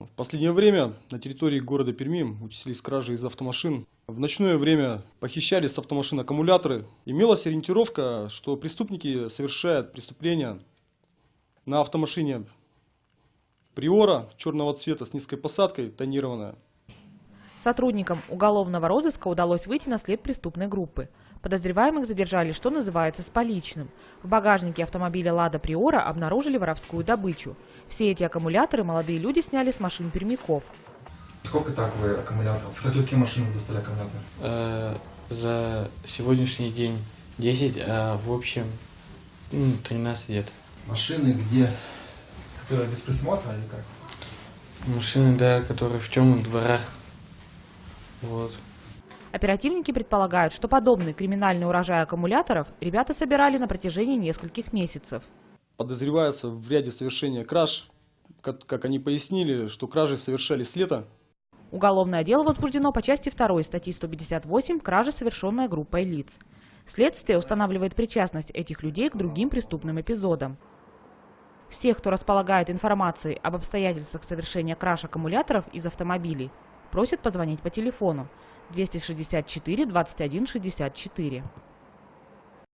В последнее время на территории города Перми участились кражи из автомашин. В ночное время похищали с автомашин аккумуляторы. Имелась ориентировка, что преступники совершают преступления на автомашине Приора черного цвета с низкой посадкой, тонированная. Сотрудникам уголовного розыска удалось выйти на след преступной группы. Подозреваемых задержали, что называется, с поличным. В багажнике автомобиля «Лада Приора» обнаружили воровскую добычу. Все эти аккумуляторы молодые люди сняли с машин пермяков. Сколько так вы аккумуляторов? С каких машин вы достали аккумулятор? Э, за сегодняшний день 10, а в общем ну, 13 лет. Машины где? Которые без присмотра или как? Машины, да, которые в темных дворах. Вот. Оперативники предполагают, что подобный криминальный урожай аккумуляторов ребята собирали на протяжении нескольких месяцев. Подозреваются в ряде совершения краж. Как, как они пояснили, что кражи совершались лето. Уголовное дело возбуждено по части 2 статьи 158 «Кража, совершенная группой лиц». Следствие устанавливает причастность этих людей к другим преступным эпизодам. Всех, кто располагает информацией об обстоятельствах совершения краж аккумуляторов из автомобилей, просят позвонить по телефону 264 21 64.